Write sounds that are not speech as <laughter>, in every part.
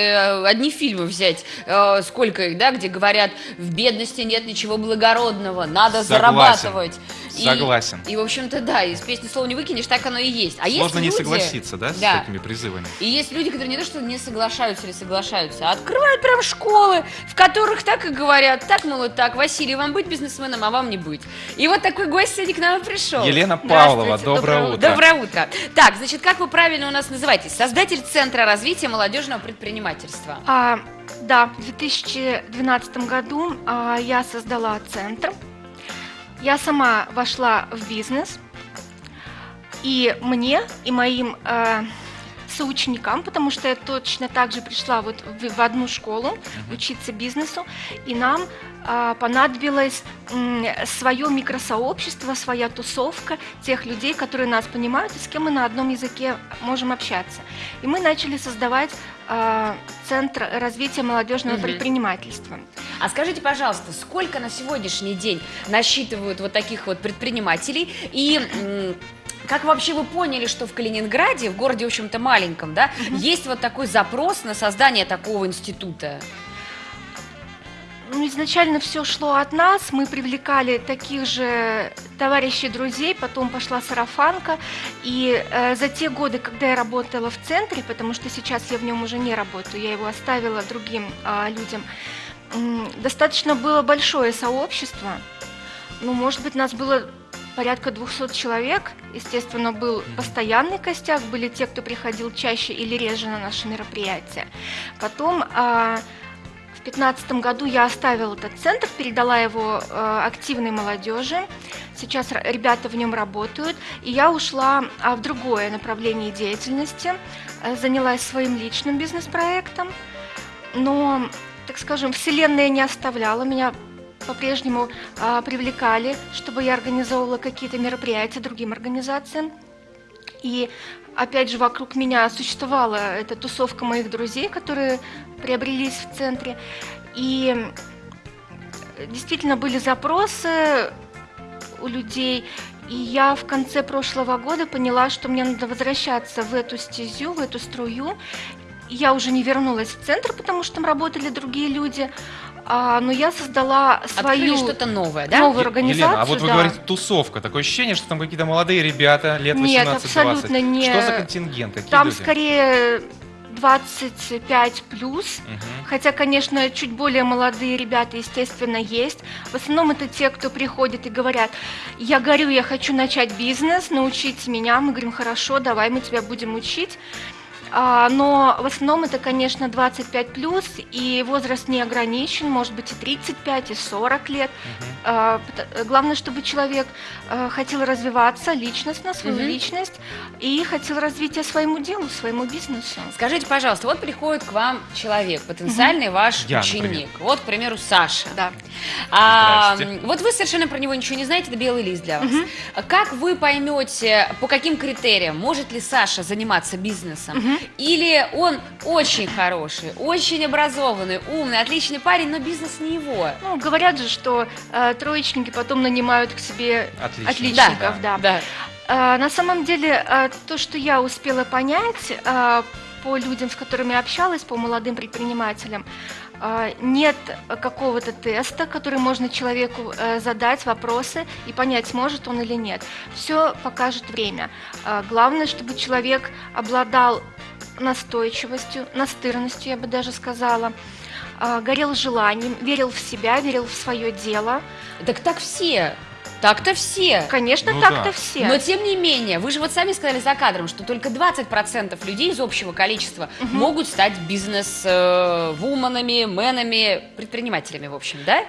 Э, одни фильмы взять, э, сколько их, да, где говорят, в бедности нет ничего благородного, надо Согласен. зарабатывать. И- Согласен. И, в общем-то, да, из песни слова не выкинешь, так оно и есть. А Сложно есть не люди- согласиться, да, с Да. такими призывами? И есть люди, которые не то, что не соглашаются или соглашаются, а открывают прям школы, в которых так и говорят, так, мол, так, Василий, вам быть бизнесменом, а вам не быть. И вот такой гость сегодня к нам и пришел. Елена Павлова, Здравствуйте, доброе утро. Доброе утро. Так, значит, как вы правильно у нас называетесь? Создатель Центра развития молодежного предпринимательства. А, да, в 2012 году а, я создала центр. Я сама вошла в бизнес. И мне, и моим а, соученикам, потому что я точно так же пришла вот в, в одну школу учиться бизнесу, и нам а, понадобилось свое микросообщество, своя тусовка тех людей, которые нас понимают и с кем мы на одном языке можем общаться. И мы начали создавать а, Центр развития молодежного Мгм. предпринимательства. А скажите, пожалуйста, сколько на сегодняшний день насчитывают вот таких вот предпринимателей? И м, как вообще вы поняли, что в Калининграде, в городе, в общем-то, маленьком, да, есть вот такой запрос на создание такого института? Ну, изначально все шло от нас, мы привлекали таких же товарищей, друзей, потом пошла сарафанка, и э, за те годы, когда я работала в центре, потому что сейчас я в нем уже не работаю, я его оставила другим а, людям, м, достаточно было большое сообщество, ну, может быть, нас было порядка 200 человек, естественно, был постоянный костяк, были те, кто приходил чаще или реже на наши мероприятия. Потом а, в 2015 году я оставила этот центр, передала его э, активной молодежи. Сейчас ребята в нем работают. И я ушла а, в другое направление деятельности, э, занялась своим личным бизнес-проектом. Но, так скажем, Вселенная не оставляла меня по-прежнему а, привлекали, чтобы я организовывала какие-то мероприятия другим организациям. И опять же вокруг меня существовала эта тусовка моих друзей, которые приобрелись в центре. И действительно были запросы у людей. И я в конце прошлого года поняла, что мне надо возвращаться в эту стезю, в эту струю. Я уже не вернулась в центр, потому что там работали другие люди. А, но я создала Открыли свою что-то новое, да? новую организацию. Елена, а вот вы да. говорите тусовка. Такое ощущение, что там какие-то молодые ребята, лет 18-20. Нет, абсолютно не. Что за контингент? Какие Там люди? скорее 25 плюс. Мгм. Хотя, конечно, чуть более молодые ребята, естественно, есть. В основном это те, кто приходит и говорят, я горю, я хочу начать бизнес, научите меня. Мы говорим, хорошо, давай мы тебя будем учить. А, но в основном это, конечно, 25 плюс, и возраст не ограничен, может быть и 35, и 40 лет. Пот- Главное, чтобы человек э, хотел развиваться личностно, свою Мгм. личность, и хотел развития своему делу, своему бизнесу. Скажите, пожалуйста, вот приходит к вам человек, потенциальный ваш Я, ученик. например. Вот, к примеру, Саша. Да. А, вот вы совершенно про него ничего не знаете, это белый лист для вас. А Как вы поймете, по каким критериям, может ли Саша заниматься бизнесом? Мгм. Или он очень хороший, очень образованный, умный, отличный парень, но бизнес не его? Ну, говорят же, что э, троечники потом нанимают к себе Отлично. отличников, да. да. Э, на самом деле, э, то, что я успела понять э, по людям, с которыми общалась, по молодым предпринимателям, нет какого-то теста, который можно человеку задать вопросы и понять, сможет он или нет. Все покажет время. Главное, чтобы человек обладал настойчивостью, настырностью, я бы даже сказала, э, горел желанием, верил в себя, верил в свое дело. Так так все. Так-то все. Конечно, Ну так-то да. все. Но тем не менее, вы же вот сами сказали за кадром, что только 20% людей из общего количества Мгм. могут стать бизнес-вуменами, менами, предпринимателями, в общем, да?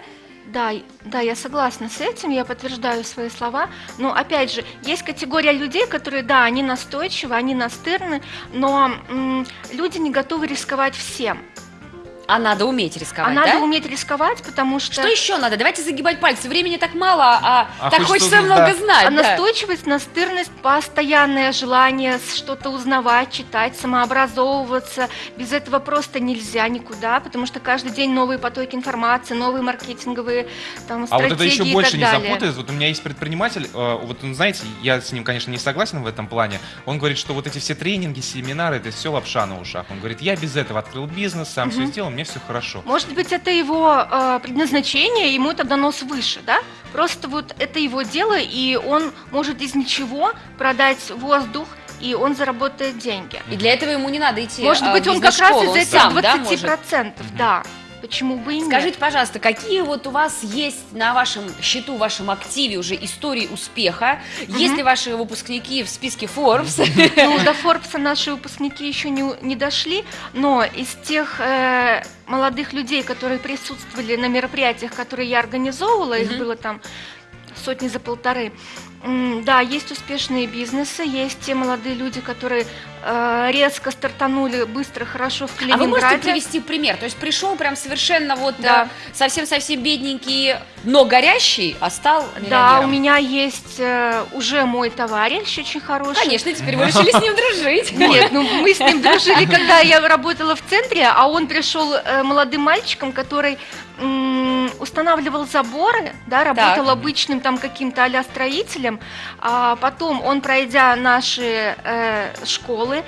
Да, да, я согласна с этим, я подтверждаю свои слова. Но опять же, есть категория людей, которые, да, они настойчивы, они настырны, но люди не готовы рисковать всем. А надо уметь рисковать, а надо да? уметь рисковать, потому что, Что еще надо? Давайте загибать пальцы. Времени так мало, а, А так хочется хочется узнать, много да. знать. А да. настойчивость, настырность, постоянное желание что-то узнавать, читать, самообразовываться. Без этого просто нельзя никуда, потому что каждый день новые потоки информации, новые маркетинговые там, А стратегии вот это еще больше не далее. запутает. Вот у меня есть предприниматель, э, вот он, знаете, я с ним, конечно, не согласен в этом плане. Он говорит, что вот эти все тренинги, семинары, это все лапша на ушах. Он говорит, я без этого открыл бизнес, сам все сделал, мне все хорошо. Может быть, это его э, предназначение, ему это дано свыше, да? Просто вот это его дело, и он может из ничего продать воздух, и он заработает деньги. И для этого ему не надо идти Может а, быть, он как раз из этих сам, да, 20%, может? да. Почему бы и нет? Скажите, пожалуйста, какие вот у вас есть на вашем счету, вашем активе уже истории успеха? Есть ли ваши выпускники в списке Forbes? Ну, <laughs> до Форбса наши выпускники еще не, не дошли, но из тех э, молодых людей, которые присутствовали на мероприятиях, которые я организовывала, их Мгм. было там сотни за полторы, да, есть успешные бизнесы, есть те молодые люди, которые э, резко стартанули быстро, хорошо в А вы можете Калининграде. привести пример? То есть пришел прям совершенно вот Да. э, совсем-совсем бедненький, но горящий, а стал Да, у меня есть э, уже мой товарищ очень хороший. Конечно, теперь вы решили с ним дружить. <laughs> Нет, ну мы с ним дружили, когда я работала в центре, а он пришел э, молодым мальчиком, который устанавливал заборы, да, работал Так. обычным там каким-то а строителем, а потом он, пройдя наши э, школы,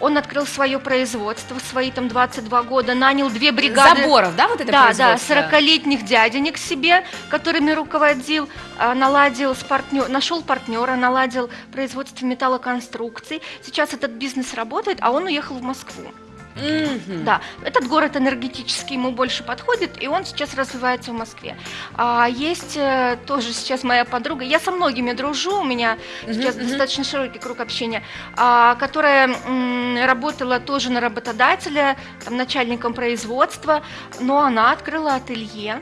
он открыл свое производство, свои там 22 года, нанял две бригады. Заборов, да, вот это Да, да, производство? 40-летних дяденек себе, которыми руководил, а, наладил с партнер, нашел партнера, наладил производство металлоконструкций. Сейчас этот бизнес работает, а он уехал в Москву. Мгм. Да, этот город энергетический ему больше подходит, и он сейчас развивается в Москве. А есть э, тоже сейчас моя подруга, я со многими дружу, у меня Мгм, сейчас мгм. достаточно широкий круг общения, а, которая м, работала тоже на работодателя, там, начальником производства, но она открыла ателье,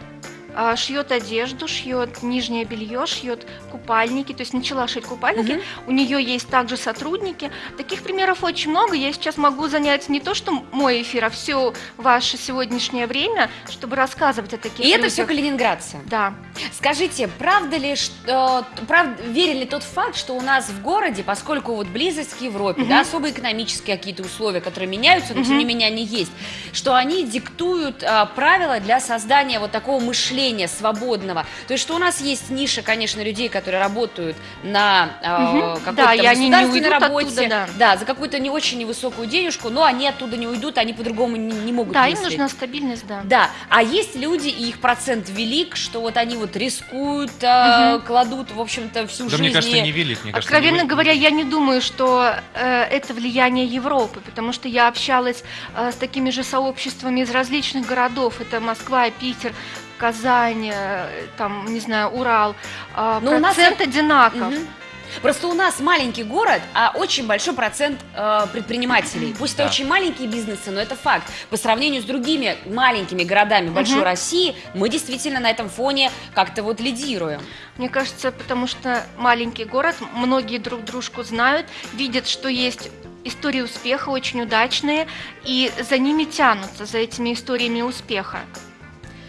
шьет одежду, шьет нижнее белье, шьет купальники, то есть начала шить купальники. Мгм. У нее есть также сотрудники. Таких примеров очень много. Я сейчас могу занять не то, что мой эфир, а все ваше сегодняшнее время, чтобы рассказывать о таких И это людях. все калининградцы. Да. Скажите, правда ли, что, прав, верен ли тот факт, что у нас в городе, поскольку вот близость к Европе, Мгм. да, особые экономические какие-то условия, которые меняются, но тем Мгм. не менее они есть, что они диктуют а, правила для создания вот такого мышления свободного. То есть, что у нас есть ниша, конечно, людей, которые работают на а, Мгм. какой-то Да, государственной работе, оттуда, да. за какую-то не очень невысокую денежку, но они оттуда не уйдут, они по-другому не, не могут Да, им мыслить. нужна стабильность, да. Да, а есть люди, и их процент велик, что вот они вот рискуют, э, Мгм. кладут, в общем-то, всю Да, жизнь. мне кажется, не велик. Мне кажется, Откровенно не- говоря, я не думаю, что э, это влияние Европы, потому что я общалась э, с такими же сообществами из различных городов. Это Москва, Питер, Казань, э, там, не знаю, Урал. Э, Но у нас процент одинаков. Мгм. Просто у нас маленький город, а очень большой процент э, предпринимателей. <clears throat> Пусть Да. это очень маленькие бизнесы, но это факт. По сравнению с другими маленькими городами большой Мгм. России, мы действительно на этом фоне как-то вот лидируем. Мне кажется, потому что маленький город, многие друг дружку знают, видят, что есть истории успеха очень удачные, и за ними тянутся, за этими историями успеха.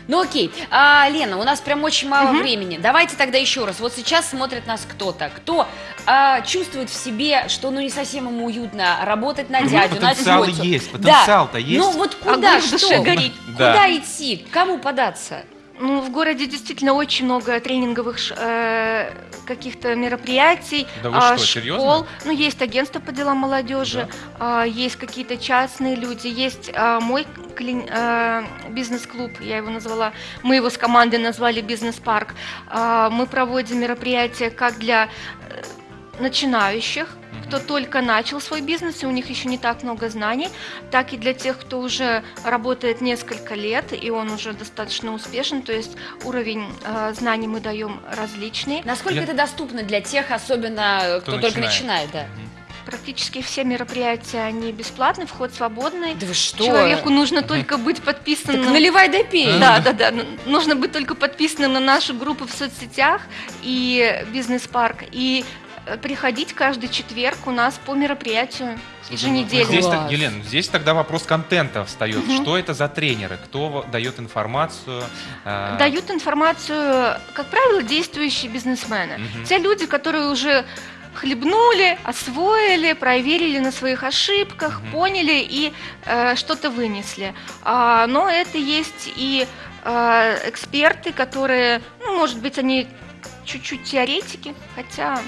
Ну окей, А, Лена, у нас прям очень мало Мгм. времени. Давайте тогда еще раз. Вот сейчас смотрит нас кто-то, кто а, чувствует в себе, что ну не совсем ему уютно работать на дядю, на Потенциал тетю. есть, Да. потенциал-то есть. Ну вот куда, Огонь что? душе горит. Да. Куда идти? Кому податься? Ну, в городе действительно очень много тренинговых э, каких-то мероприятий, Да вы а, что, школ. серьезно? Ну, есть агентство по делам молодежи, а, есть какие-то частные люди, есть а, мой клин- а, бизнес-клуб, я его назвала, мы его с командой назвали бизнес-парк. А, мы проводим мероприятия как для э, начинающих, кто только начал свой бизнес, и у них еще не так много знаний, так и для тех, кто уже работает несколько лет, и он уже достаточно успешен, то есть уровень э, знаний мы даем различный. Насколько Я- это доступно для тех, особенно э, кто, Кто только начинает. да? Практически все мероприятия, они бесплатны, вход свободный. Да вы что? Человеку нужно только быть подписанным. Так наливай да пей. Да, да, да. Ну, Нужно быть только подписанным на нашу группу в соцсетях и бизнес-парк. И приходить каждый четверг у нас по мероприятию еженедельно. Здесь, Класс. так- Елена, здесь тогда вопрос контента встает. Мгм. Что это за тренеры? Кто дает информацию? э, Дают информацию, как правило, действующие бизнесмены. Мгм. Те люди, которые уже хлебнули, освоили, проверили на своих ошибках, Мгм. поняли и э, что-то вынесли. А, но это есть и э, эксперты, которые, ну, может быть, они чуть-чуть теоретики, хотя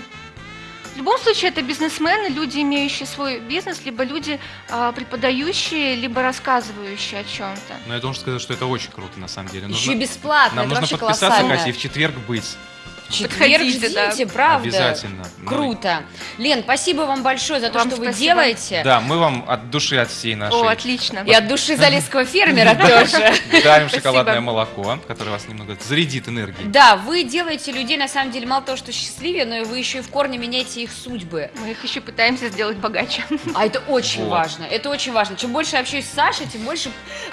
в любом случае это бизнесмены, люди, имеющие свой бизнес, либо люди а, преподающие, либо рассказывающие о чем-то. Но я должен сказать, что это очень круто, на самом деле. Еще Нужно- бесплатно, Нам это нужно вообще подписаться, колоссально. Катя, и в четверг быть. В четверг Подходите, да. ждите, правда. Обязательно. Ну, Круто. Лен, спасибо вам большое за то, Вам что вы спасибо. делаете. Да, мы вам от души, от всей нашей О, отлично. И от души залесского <laughs> фермера тоже. дарим шоколадное молоко, которое вас немного зарядит энергией. Да, вы делаете людей, на самом деле, мало того, что счастливее, но и вы еще и в корне меняете их судьбы. Мы их еще пытаемся сделать богаче. А это очень Вот. важно. Это очень важно. Чем больше я общаюсь с Сашей, тем больше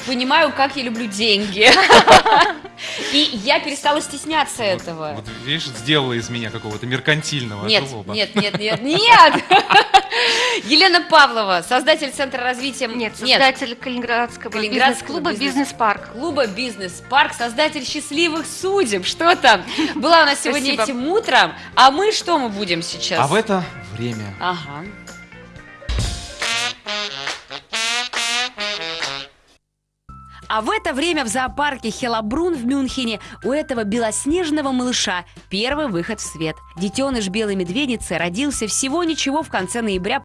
понимаю, как я люблю деньги. <laughs> И я перестала стесняться Вот- этого. Вот, видишь, сделала из меня какого-то меркантильного Нет, жлоба. нет, нет, нет, нет! <laughs> Елена Павлова, создатель Центра развития... Нет, создатель Калининградского, Калининградского бизнес-клуба бизнес- «Бизнес-парк». клуба «Бизнес-парк», создатель «Счастливых судеб». Что там? Была у нас сегодня Спасибо. этим утром. А мы что мы будем сейчас? А в это время Ага. А в это время в зоопарке Хелабрун в Мюнхене у этого белоснежного малыша первый выход в свет. Детеныш белой медведицы родился всего ничего в конце ноября